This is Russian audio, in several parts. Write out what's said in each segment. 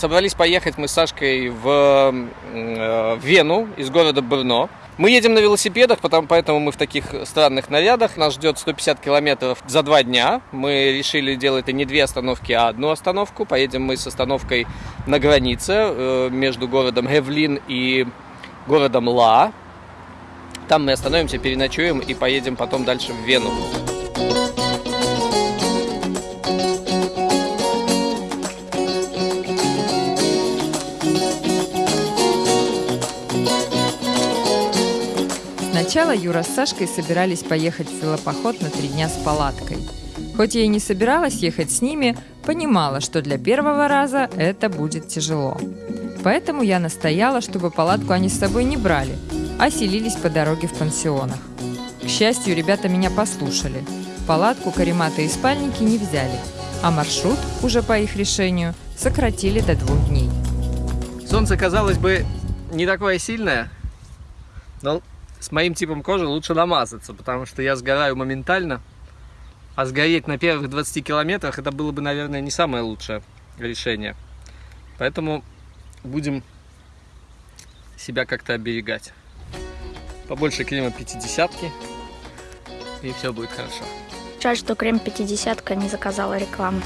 Собрались поехать мы с Сашкой в э, Вену из города Брно. Мы едем на велосипедах, потому, поэтому мы в таких странных нарядах. Нас ждет 150 километров за два дня. Мы решили делать это не две остановки, а одну остановку. Поедем мы с остановкой на границе э, между городом Гевлин и городом Ла. Там мы остановимся, переночуем и поедем потом дальше в Вену. Сначала Юра с Сашкой собирались поехать в велопоход на три дня с палаткой. Хоть я и не собиралась ехать с ними, понимала, что для первого раза это будет тяжело. Поэтому я настояла, чтобы палатку они с собой не брали, а селились по дороге в пансионах. К счастью, ребята меня послушали. Палатку, карематы и спальники не взяли, а маршрут, уже по их решению, сократили до двух дней. Солнце, казалось бы, не такое сильное, но с моим типом кожи лучше намазаться, потому что я сгораю моментально. А сгореть на первых 20 километрах это было бы, наверное, не самое лучшее решение. Поэтому будем себя как-то оберегать. Побольше крема 50 и все будет хорошо. Жаль, что крем 50 не заказала рекламу.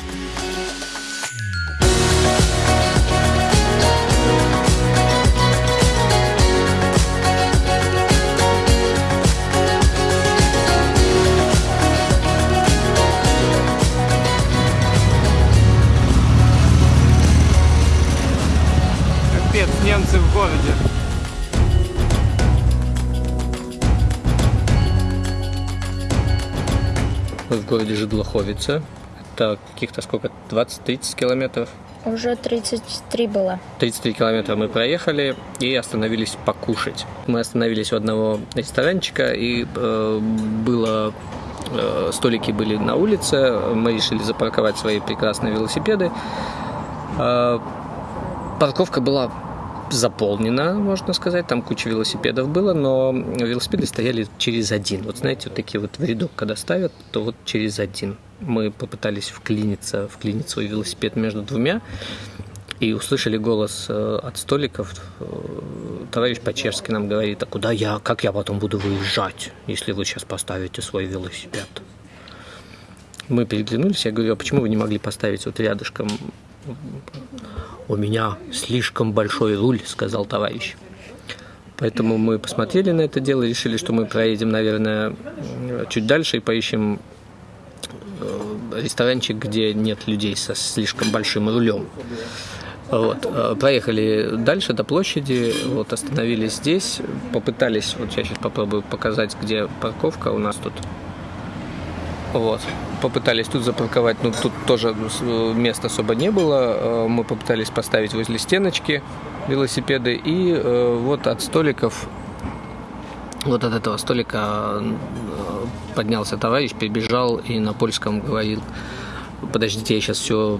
В городе Жидлоховица. Это каких-то сколько? 20-30 километров? Уже 33 было. 33 километра мы проехали и остановились покушать. Мы остановились у одного ресторанчика и э, было э, столики были на улице. Мы решили запарковать свои прекрасные велосипеды. Э, парковка была заполнена, можно сказать, там куча велосипедов было, но велосипеды стояли через один. Вот знаете, вот такие вот в рядок, когда ставят, то вот через один. Мы попытались вклиниться, вклинить свой велосипед между двумя, и услышали голос э, от столиков. Э, товарищ по-чешски нам говорит, а куда я, как я потом буду выезжать, если вы сейчас поставите свой велосипед? Мы переглянулись, я говорю, а почему вы не могли поставить вот рядышком «У меня слишком большой руль», — сказал товарищ. Поэтому мы посмотрели на это дело, решили, что мы проедем, наверное, чуть дальше и поищем э, ресторанчик, где нет людей со слишком большим рулем. Вот. Э, проехали дальше до площади, вот, остановились здесь, попытались, вот я сейчас попробую показать, где парковка у нас тут. Вот попытались тут запарковать, но тут тоже места особо не было. Э, мы попытались поставить возле стеночки велосипеды. И э, вот от столиков, вот от этого столика э, поднялся товарищ, прибежал и на польском говорил, подождите, я сейчас все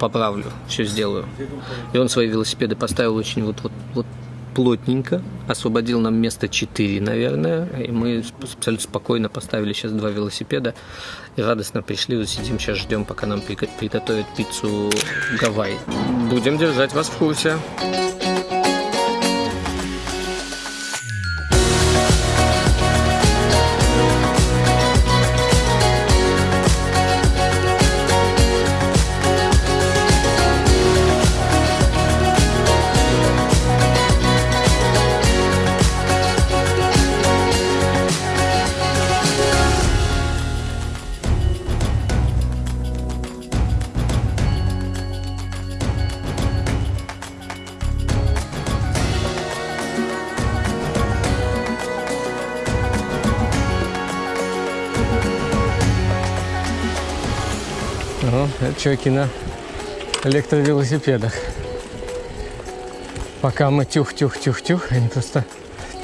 поправлю, все сделаю. И он свои велосипеды поставил очень вот, вот, вот плотненько, освободил нам место 4, наверное, и мы абсолютно спокойно поставили сейчас два велосипеда и радостно пришли, вот сидим сейчас ждем, пока нам приготовят пиццу Гавайи. Будем держать вас в курсе. Ага, это чуваки на электровелосипедах. Пока мы тюх-тюх-тюх-тюх, они просто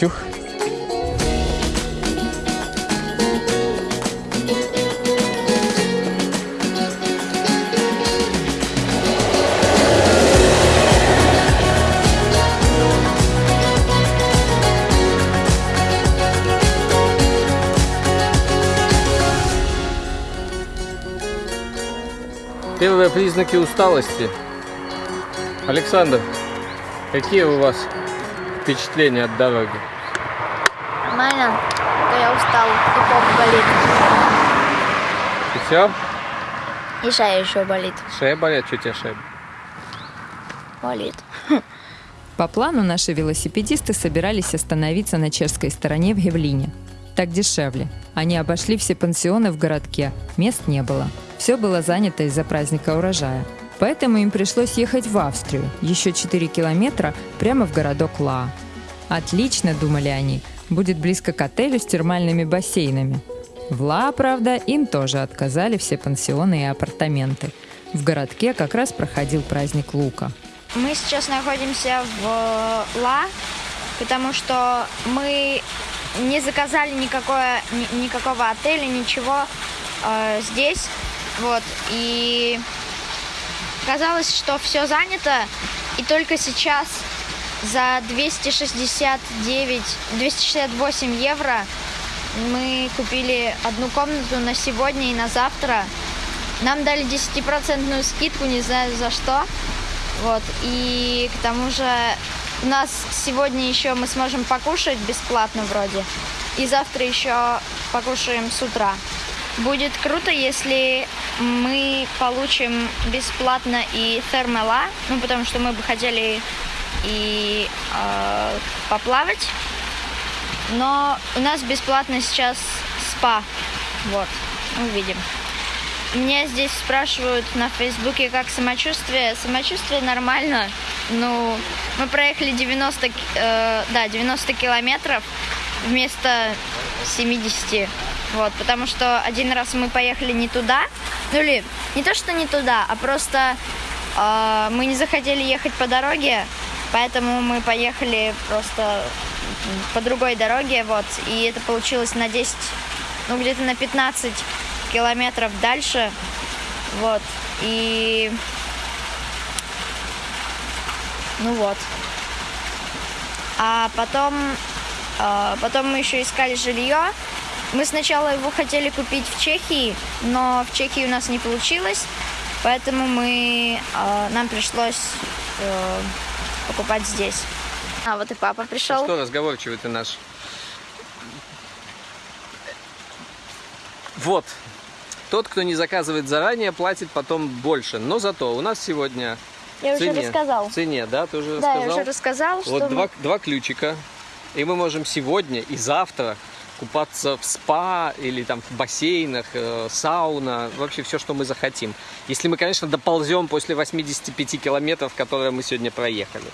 тюх. Первые признаки усталости. Александр, какие у вас впечатления от дороги? Нормально. Только я устал. И попа болит. И все? И шея еще болит. Шея болит? Что у тебя шея? Болит. По плану наши велосипедисты собирались остановиться на чешской стороне в Гевлине. Так дешевле. Они обошли все пансионы в городке. Мест не было. Все было занято из-за праздника урожая. Поэтому им пришлось ехать в Австрию, еще 4 километра прямо в городок Ла. Отлично, думали они, будет близко к отелю с термальными бассейнами. В Ла, правда, им тоже отказали все пансионы и апартаменты. В городке как раз проходил праздник Лука. Мы сейчас находимся в Ла, потому что мы не заказали никакое, ни- никакого отеля, ничего э, здесь. Вот. И казалось, что все занято. И только сейчас за 269, 268 евро мы купили одну комнату на сегодня и на завтра. Нам дали 10% скидку, не знаю за что. Вот. И к тому же у нас сегодня еще мы сможем покушать бесплатно вроде. И завтра еще покушаем с утра. Будет круто, если мы получим бесплатно и термала, ну потому что мы бы хотели и э, поплавать. Но у нас бесплатно сейчас спа. Вот, увидим. Меня здесь спрашивают на Фейсбуке, как самочувствие. Самочувствие нормально. Ну, мы проехали 90, э, да, 90 километров вместо 70. Вот, потому что один раз мы поехали не туда. Ну или не то, что не туда, а просто э, мы не захотели ехать по дороге, поэтому мы поехали просто по другой дороге, вот. И это получилось на 10, ну где-то на 15 километров дальше. Вот. И... Ну вот. А потом... а, потом мы еще искали жилье. Мы сначала его хотели купить в Чехии, но в Чехии у нас не получилось. Поэтому мы... а, нам пришлось э, покупать здесь. А, вот и папа пришел. Что разговорчивый ты наш? Вот. Тот, кто не заказывает заранее, платит потом больше. Но зато у нас сегодня Я в уже цене, рассказал. в цене, да, ты уже Да, рассказал? я уже рассказал, что Вот мы- два, два ключика. И мы можем сегодня и завтра купаться в спа или там в бассейнах, э, сауна, вообще все, что мы захотим. Если мы, конечно, доползем после 85 километров, которые мы сегодня проехали.